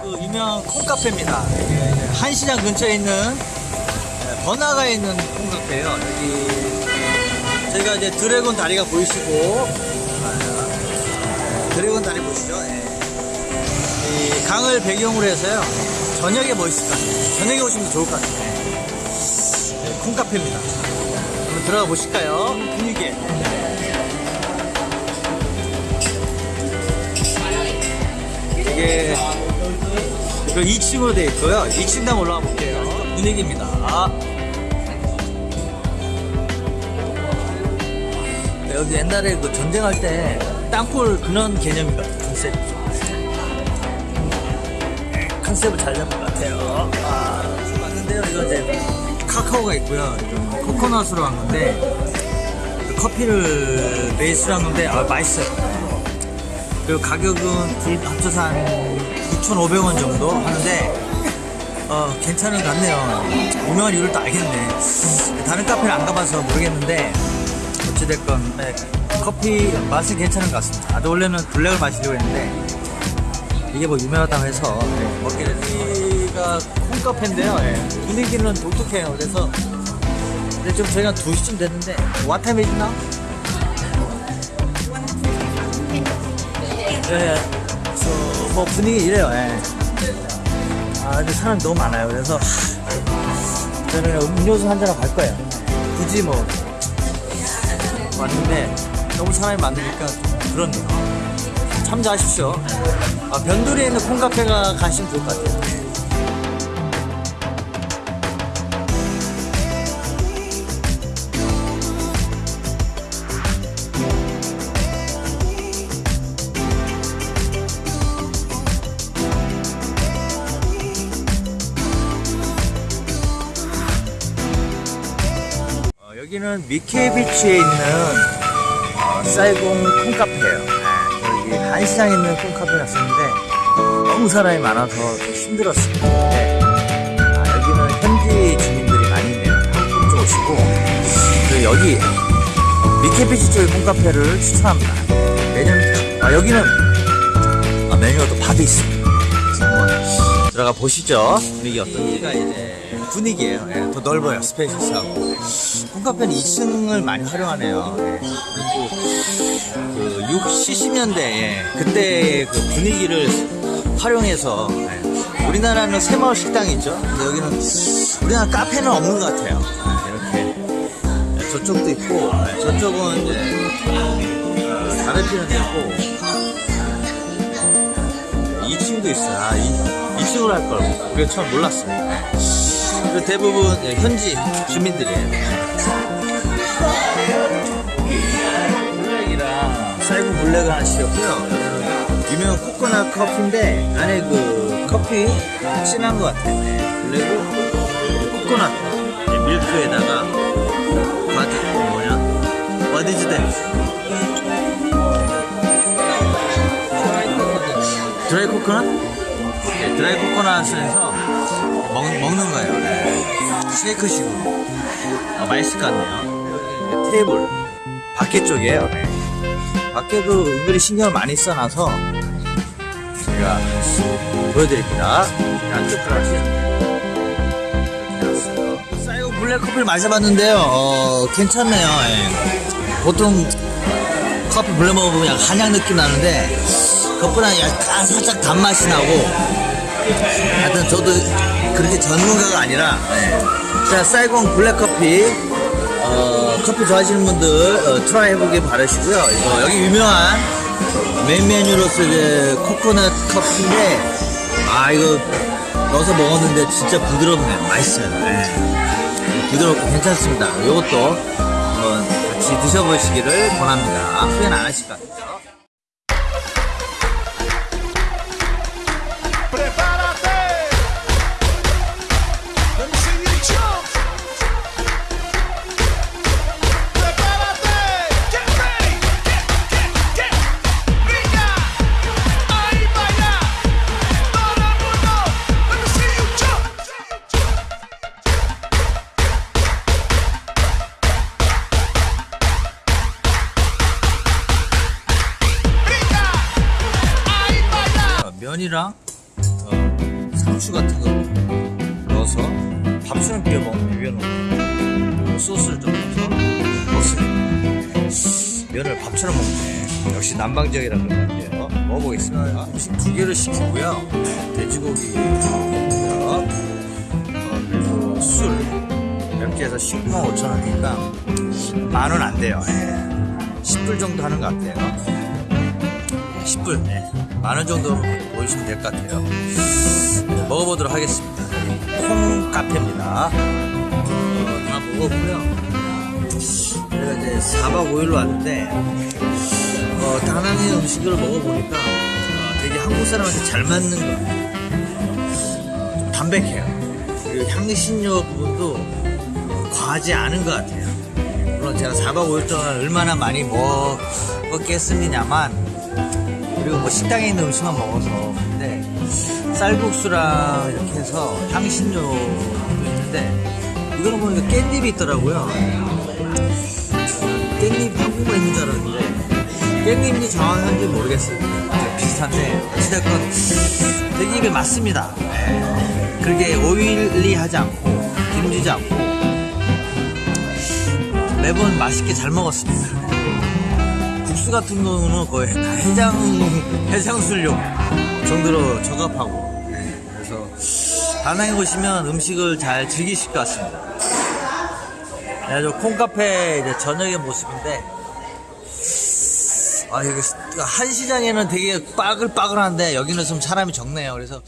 그 유명한 콩카페입니다. 한시장 근처에 있는 네, 번화가에 있는 콩카페예요. 여기 저희가 이제 드래곤 다리가 보이시고 아, 드래곤 다리 보시죠. 예. 이 강을 배경으로 해서요. 저녁에 멋있을 것 같아요. 저녁에 오시면 좋을 것 같아요. 네, 콩카페입니다. 들어가 보실까요? 분위기. 이게 그 2층으로 되어 있고요. 2층 당 올라가 볼게요. 분위기입니다. 네, 여기 옛날에 그 전쟁할 때 땅굴 그런 개념인 것 같아요. 컨셉이죠. 네, 컨셉을 잘 잡은 것 같아요. 아, 왔는데요. 이거 이제 카카오가 있고요. 좀 코코넛으로 한 건데 커피를 베이스로 한 건데 아, 맛있어요. 그리고 가격은 둘 합쳐서 한 6,500원 정도 하는데 어, 괜찮은 것 같네요. 유명한 이유를 또 알겠네. 다른 카페를 안 가봐서 모르겠는데 어찌됐건 네, 커피 맛은 괜찮은 것 같습니다. 나도 원래는 블랙을 마시려고 했는데 이게 뭐 유명하다고 해서 네, 먹게 됐습니다. 여기가 콩카페인데요. 네, 분위기는 독특해요. 그래서 근데 좀 저희가 2시쯤 됐는데 와타임이 있나? 예, 저, 뭐 분위기 이래요, 예. 아, 근데 사람이 너무 많아요. 그래서, 저는 음료수 한 잔하고 갈 거예요. 굳이 뭐, 왔는데, 너무 사람이 많으니까 좀 그렇네요. 참조하십시오. 아, 변두리에 있는 콩카페가 가시면 좋을 것 같아요. 여기는 미케비치에 있는 어, 쌀공 콩카페예요. 네, 여기 한시장에 있는 콩카페 갔었는데 너무 사람이 많아서 좀 힘들었습니다. 네. 아, 여기는 현지 주민들이 많이 있네요. 한국 쪽 오시고 그리고 여기 미케비치 쪽의 콩카페를 추천합니다. 매년 아, 여기는 아, 메뉴가 또 바도 있습니다. 들어가 보시죠. 분위기 어떤지가 이제 분위기예요. 예, 더 넓어요. 스페이스하고. 홈카페는 2층을 많이 활용하네요. 예, 그리고 그 60, 70년대 그때 그 분위기를 활용해서 예, 우리나라는 새마을 식당이 있죠. 근데 여기는 우리나라 카페는 없는 것 같아요. 아, 이렇게 예, 저쪽도 있고 예, 저쪽은 이제 어, 다른 피는 있고 2층도 있어요. 아, 2, 층으로 할 걸. 그게 처음 몰랐어요. 그 대부분 예, 현지 주민들이에요. 블랙이랑 쌀구 블랙을 하나 시켰고요. 유명한 코코넛 커피인데 안에 그 커피 진한 것 같아요. 네, 블랙은 코코넛 예, 밀크에다가 바디 뭐냐? Is that? 드라이 코코넛? 네, 드라이 코코넛을 해서 먹, 먹는 거예요. 네. 쉐이크식으로. 아, 맛있을 것 같네요. 테이블. 밖에 쪽이에요. 네. 밖에도 은근히 신경을 많이 써놔서 제가 보여드립니다. 안쪽 해놨어요. 쌀고 블랙커피를 마셔봤는데요. 어, 괜찮네요. 예. 보통 커피 블랙 먹어보면 그냥 한약 느낌 나는데 그것보다 약간 살짝 단맛이 나고 하여튼 저도 그렇게 전문가가 아니라 네. 자 사이공 블랙커피. 어, 커피 좋아하시는 분들 어, try 해보길 바라시고요. 이거 여기 유명한 메인 메뉴로서 이제 코코넛 커피인데 아 이거 넣어서 먹었는데 진짜 부드럽네요. 맛있어요. 네. 부드럽고 괜찮습니다. 이것도 한번 같이 드셔보시기를 권합니다. 후회는 안 하실 것 같아요 면이랑 어, 상추 같은 거 넣어서 밥처럼 비벼 먹 비벼놓은 그리고 소스를 좀 넣어서 먹습니다. 면을 밥처럼 먹네. 역시 남방적이라 그런 것 같아요. 먹어보겠습니다. 음식 두 개를 시키고요. 돼지고기 어, 그리고 술 해서 19만 5천 원이니까 만 원 안 돼요. 예. 10불 정도 하는 것 같아요. 10불. 네. 만원 정도 보시면 될 것 같아요. 네, 먹어보도록 하겠습니다. 콩 카페입니다. 어, 다 먹었고요. 제가 이제 4박 5일로 왔는데, 어, 다낭의 음식을 먹어보니까 어, 되게 한국 사람한테 잘 맞는 것 같아요. 어, 좀 담백해요. 그리고 향신료 부분도 어, 과하지 않은 것 같아요. 물론 제가 4박 5일 동안 얼마나 많이 먹었겠습니다만, 그리고 뭐 식당에 있는 음식만 먹어서. 근데 쌀국수랑 이렇게 해서 향신료도 있는데 이거는 보니까 깻잎이 있더라고요. 깻잎 한국에 있는 줄 알았는데 깻잎이 정확한지 모르겠어요. 네, 비슷한데 어찌됐건 되게 입에 맞습니다. 네. 그렇게 오일리하지 않고 기름지지 않고 매번 맛있게 잘 먹었습니다 국수 같은 경우는 거의 다 해장 해장술용 정도로 적합하고 그래서 다낭에 오시면 음식을 잘 즐기실 것 같습니다. 네, 저 콩카페 이제 저녁의 모습인데 아 여기 한시장에는 되게 빠글빠글한데 여기는 좀 사람이 적네요. 그래서